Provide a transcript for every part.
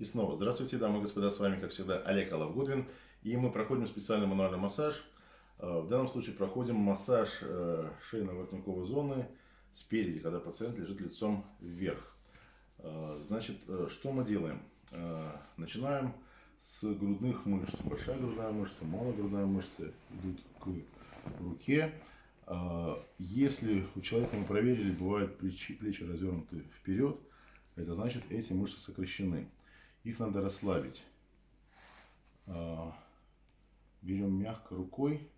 И снова здравствуйте, дамы и господа, с вами, как всегда, Олег Алавгудвин. И мы проходим специальный мануальный массаж. Э, в данном случае проходим массаж э, шейно-воротниковой зоны спереди, когда пациент лежит лицом вверх. Э, значит, что мы делаем? Начинаем с грудных мышц. Большая грудная мышца, малая грудная мышца идут к руке. Если у человека мы проверили, бывают плечи, плечи развернуты вперед, это значит эти мышцы сокращены. Их надо расслабить. А, берем мягко рукой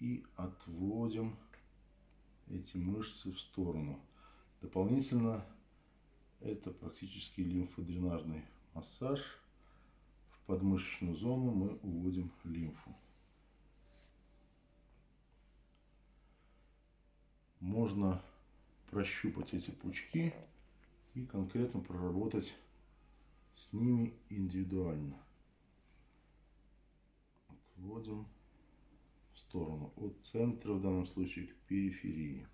и отводим эти мышцы в сторону. Дополнительно это практически лимфодренажный массаж. В подмышечную зону мы уводим лимфу. Можно прощупать эти пучки и конкретно проработать с ними индивидуально. Вводим в сторону от центра, в данном случае к периферии.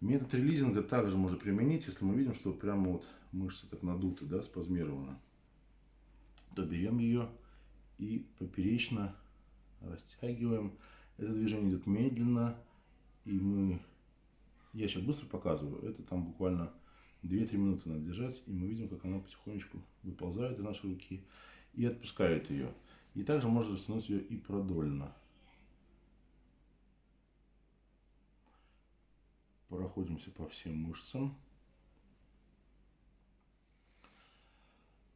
Метод релизинга также можно применить, если мы видим, что прямо вот мышцы так надуты, да, спазмированы. То берем ее и поперечно растягиваем. Это движение идет медленно, и мы, я сейчас быстро показываю, это там буквально 2-3 минуты надо держать, и мы видим, как она потихонечку выползает из нашей руки и отпускает ее. И также можно растянуть ее и продольно. Проходимся по всем мышцам.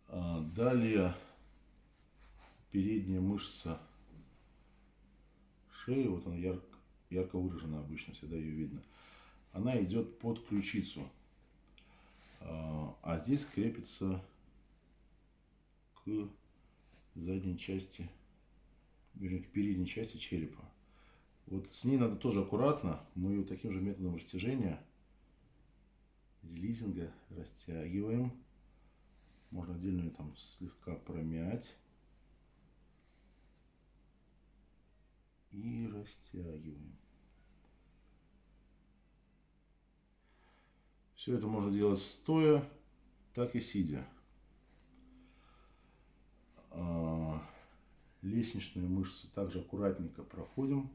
А, далее передняя мышца шеи, вот она ярко, ярко выражена обычно, всегда ее видно. Она идет под ключицу. А, здесь крепится к задней части, вернее, к передней части черепа. Вот с ней надо тоже аккуратно. Мы ее таким же методом растяжения, релизинга растягиваем. Можно отдельно ее там слегка промять. И растягиваем. Все это можно делать стоя, так и сидя. А, лестничные мышцы также аккуратненько проходим.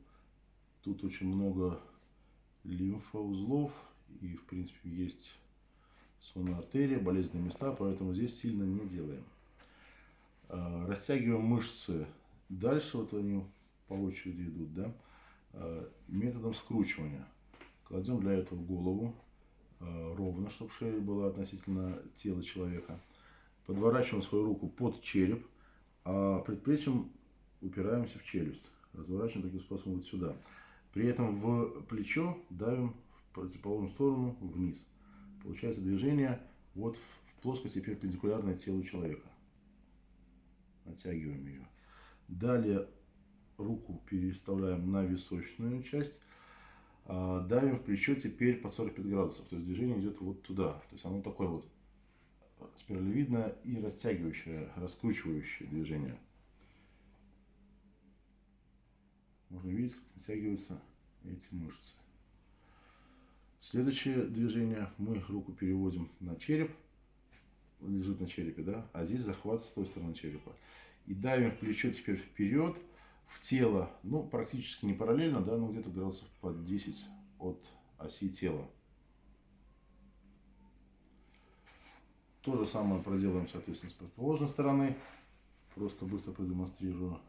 Тут очень много лимфоузлов и, в принципе, есть сонная артерия, болезненные места, поэтому здесь сильно не делаем. А, растягиваем мышцы дальше, вот они по очереди идут, да, а, методом скручивания. Кладем для этого голову ровно, чтобы шея была относительно тела человека. Подворачиваем свою руку под череп, а предплечьем упираемся в челюсть. Разворачиваем таким способом вот сюда. При этом в плечо давим в противоположную сторону вниз. Получается движение вот в плоскости перпендикулярной телу человека. Натягиваем ее. Далее руку переставляем на височную часть давим в плечо теперь по 45 градусов. То есть движение идет вот туда. То есть оно такое вот спиралевидное и растягивающее, раскручивающее движение. Можно видеть, как натягиваются эти мышцы. Следующее движение. Мы руку переводим на череп. Лежит на черепе, да? А здесь захват с той стороны черепа. И давим в плечо теперь вперед в тело, ну, практически не параллельно, да, но где-то градусов под 10 от оси тела. То же самое проделаем, соответственно, с противоположной стороны. Просто быстро продемонстрирую.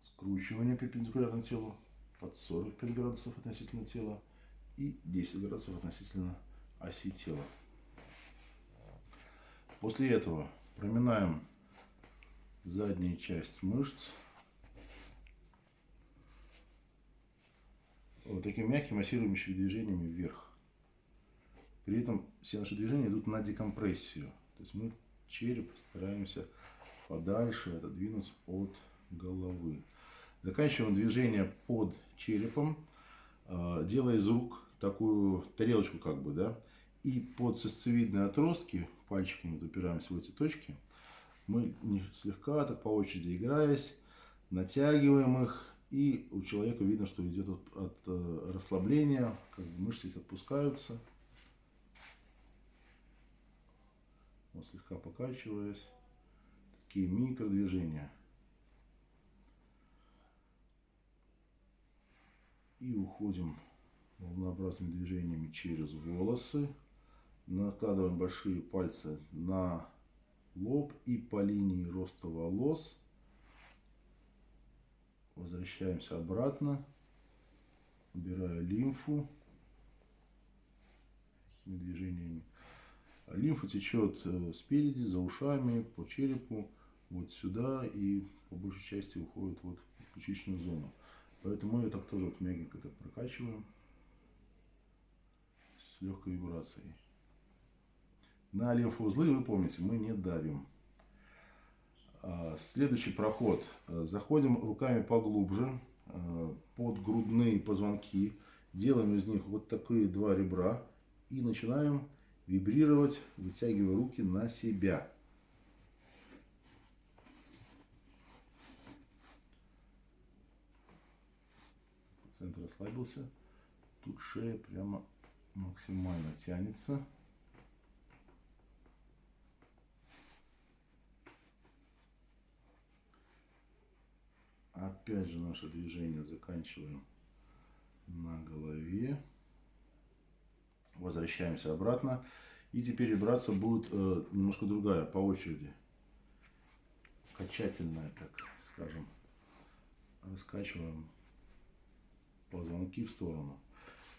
Скручивание перпендикулярно телу под 45 градусов относительно тела и 10 градусов относительно оси тела. После этого Проминаем заднюю часть мышц. Вот таким мягким массирующим движениями вверх. При этом все наши движения идут на декомпрессию. То есть мы череп стараемся подальше отодвинуть от головы. Заканчиваем движение под черепом, э, делая из рук такую тарелочку как бы, да, и под сосцевидные отростки, пальчиками вот упираемся в эти точки, мы слегка, так по очереди играясь, натягиваем их, и у человека видно, что идет от, от э, расслабления, как бы мышцы здесь отпускаются. Вот слегка покачиваясь, такие микродвижения. И уходим волнообразными движениями через волосы. Накладываем большие пальцы на лоб и по линии роста волос. Возвращаемся обратно. Убираю лимфу. Такими движениями. Лимфа течет э, спереди, за ушами, по черепу, вот сюда и по большей части уходит вот в ключичную зону. Поэтому мы ее так тоже вот мягенько так прокачиваем с легкой вибрацией. На лимфоузлы, вы помните, мы не давим. А, следующий проход. Заходим руками поглубже а, под грудные позвонки. Делаем из них вот такие два ребра. И начинаем вибрировать, вытягивая руки на себя. Центр расслабился. Тут шея прямо максимально тянется. Опять же наше движение заканчиваем на голове. Возвращаемся обратно. И теперь вибрация будет э, немножко другая, по очереди. Качательная, так скажем. Раскачиваем позвонки в сторону.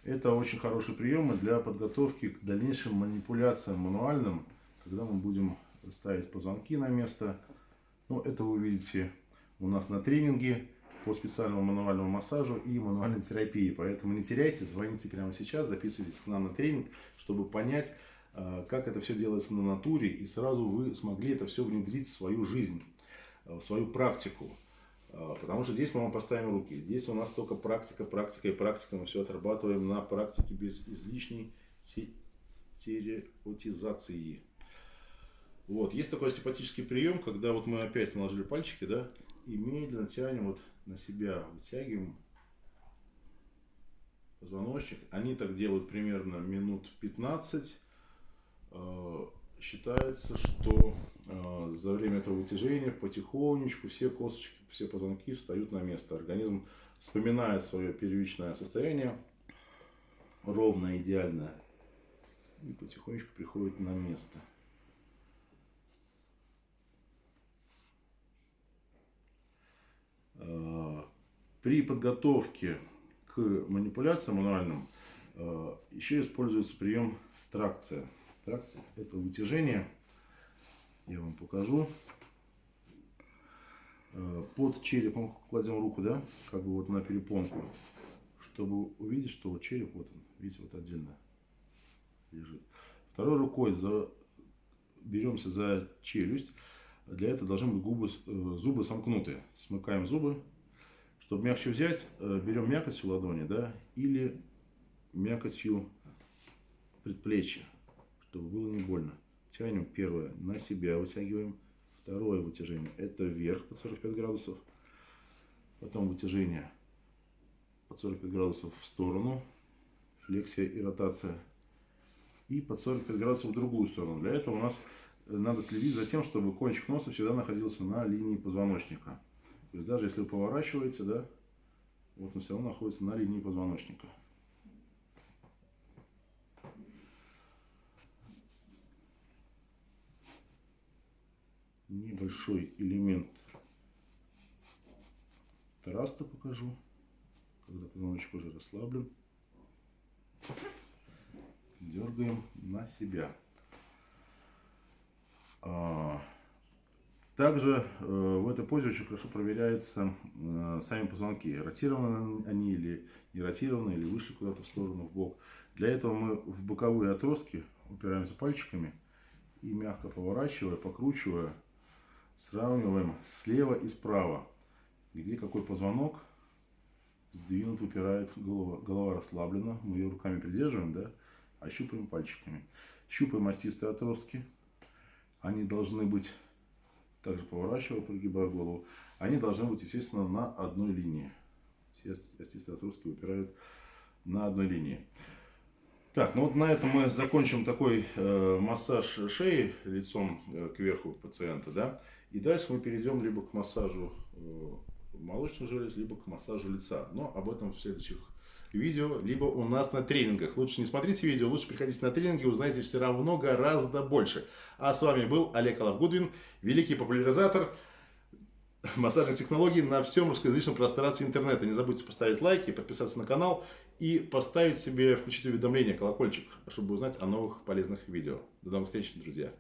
Это очень хороший прием для подготовки к дальнейшим манипуляциям мануальным, когда мы будем ставить позвонки на место. Ну, это вы увидите у нас на тренинге по специальному мануальному массажу и мануальной терапии. Поэтому не теряйте, звоните прямо сейчас, записывайтесь к нам на тренинг, чтобы понять, э, как это все делается на натуре, и сразу вы смогли это все внедрить в свою жизнь, э, в свою практику. Э, потому что здесь мы вам поставим руки. Здесь у нас только практика, практика и практика. Мы все отрабатываем на практике без излишней терапевтизации. Вот. Есть такой симпатический прием, когда вот мы опять наложили пальчики, да, и медленно тянем вот на себя, вытягиваем позвоночник. Они так делают примерно минут 15. Э, считается, что э, за время этого вытяжения потихонечку все косточки, все позвонки встают на место. Организм вспоминает свое первичное состояние, ровное, идеальное, и потихонечку приходит на место. При подготовке к манипуляциям мануальным э, еще используется прием тракция. Тракция – это вытяжение. Я вам покажу. Э, под черепом кладем руку, да, как бы вот на перепонку, чтобы увидеть, что вот череп, вот он, видите, вот отдельно лежит. Второй рукой за, беремся за челюсть. Для этого должны быть губы, зубы сомкнуты. Смыкаем зубы чтобы мягче взять, э, берем мякотью ладони, да, или мякотью предплечья, чтобы было не больно. Тянем первое на себя, вытягиваем. Второе вытяжение это вверх под 45 градусов. Потом вытяжение под 45 градусов в сторону, флексия и ротация. И под 45 градусов в другую сторону. Для этого у нас э, надо следить за тем, чтобы кончик носа всегда находился на линии позвоночника. То есть даже если вы поворачиваете, да, вот он все равно находится на линии позвоночника. Небольшой элемент траста покажу, когда позвоночник уже расслаблен. Дергаем на себя. А, также э, в этой позе очень хорошо проверяются э, сами позвонки. Ротированы они или не ротированы, или вышли куда-то в сторону, в бок. Для этого мы в боковые отростки упираемся пальчиками и мягко поворачивая, покручивая, сравниваем слева и справа, где какой позвонок сдвинут, выпирает голова. Голова расслаблена, мы ее руками придерживаем, да, а щупаем пальчиками. Щупаем остистые отростки. Они должны быть также поворачивая, прогибая голову, они должны быть, естественно, на одной линии. Остистые отростки выпирают на одной линии. Так, ну вот на этом мы закончим такой э, массаж шеи лицом э, кверху пациента, да. И дальше мы перейдем либо к массажу э, молочных желез, либо к массажу лица. Но об этом в следующих видео, либо у нас на тренингах. Лучше не смотрите видео, лучше приходите на тренинги, узнаете все равно гораздо больше. А с вами был Олег Алавгудвин, великий популяризатор массажных технологий на всем русскоязычном пространстве интернета. Не забудьте поставить лайки, подписаться на канал и поставить себе, включить уведомления, колокольчик, чтобы узнать о новых полезных видео. До новых встреч, друзья!